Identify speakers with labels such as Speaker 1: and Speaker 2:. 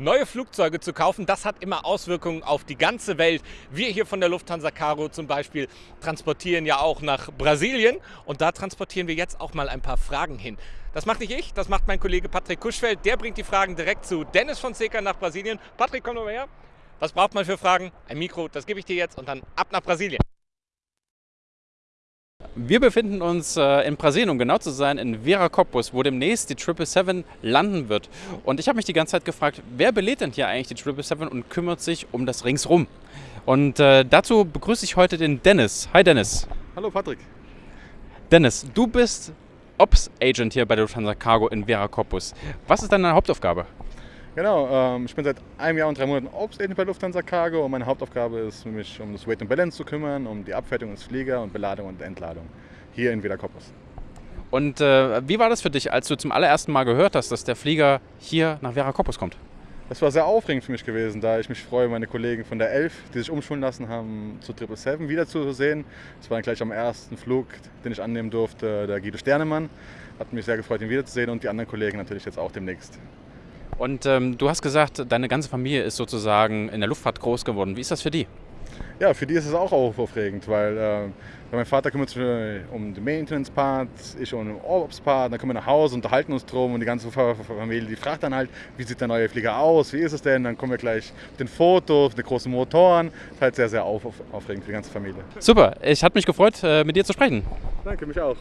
Speaker 1: Neue Flugzeuge zu kaufen, das hat immer Auswirkungen auf die ganze Welt. Wir hier von der Lufthansa Cargo zum Beispiel transportieren ja auch nach Brasilien und da transportieren wir jetzt auch mal ein paar Fragen hin. Das macht nicht ich, das macht mein Kollege Patrick Kuschfeld. Der bringt die Fragen direkt zu Dennis von Seca nach Brasilien. Patrick, komm mal her. Was braucht man für Fragen? Ein Mikro, das gebe ich dir jetzt und dann ab nach Brasilien.
Speaker 2: Wir befinden uns äh, in Brasilien, um genau zu sein, in Viracopos, wo demnächst die 777 landen wird. Und ich habe mich die ganze Zeit gefragt, wer belädt denn hier eigentlich die 777 und kümmert sich um das Ringsrum? Und äh, dazu begrüße ich heute den Dennis. Hi Dennis.
Speaker 3: Hallo Patrick.
Speaker 2: Dennis, du bist Ops Agent hier bei der Lufthansa Cargo in Viracopos. Was ist deine Hauptaufgabe?
Speaker 3: Genau, ähm, ich bin seit einem Jahr und drei Monaten Obstagent bei Lufthansa Cargo und meine Hauptaufgabe ist, mich um das Weight and Balance zu kümmern, um die Abfertigung des Flieger und Beladung und Entladung hier in Viracopos.
Speaker 2: Und äh, wie war das für dich, als du zum allerersten Mal gehört hast, dass der Flieger hier nach Viracopos kommt?
Speaker 3: Das war sehr aufregend für mich gewesen, da ich mich freue, meine Kollegen von der 11, die sich umschulen lassen haben, zu 777 wiederzusehen. Das war dann gleich am ersten Flug, den ich annehmen durfte, der Guido Sternemann. Hat mich sehr gefreut, ihn wiederzusehen und die anderen Kollegen natürlich jetzt auch demnächst.
Speaker 2: Und ähm, du hast gesagt, deine ganze Familie ist sozusagen in der Luftfahrt groß geworden. Wie ist das für die?
Speaker 3: Ja, für die ist es auch aufregend, weil äh, mein Vater kümmert sich um den Maintenance-Part, ich um den Ops-Part, dann kommen wir nach Hause, unterhalten uns drum und die ganze Familie, die fragt dann halt, wie sieht der neue Flieger aus, wie ist es denn? Dann kommen wir gleich mit den Fotos, mit den großen Motoren. Das ist halt sehr, sehr auf, auf, aufregend für die ganze Familie.
Speaker 2: Super, ich hat mich gefreut, äh, mit dir zu sprechen.
Speaker 3: Danke, mich auch.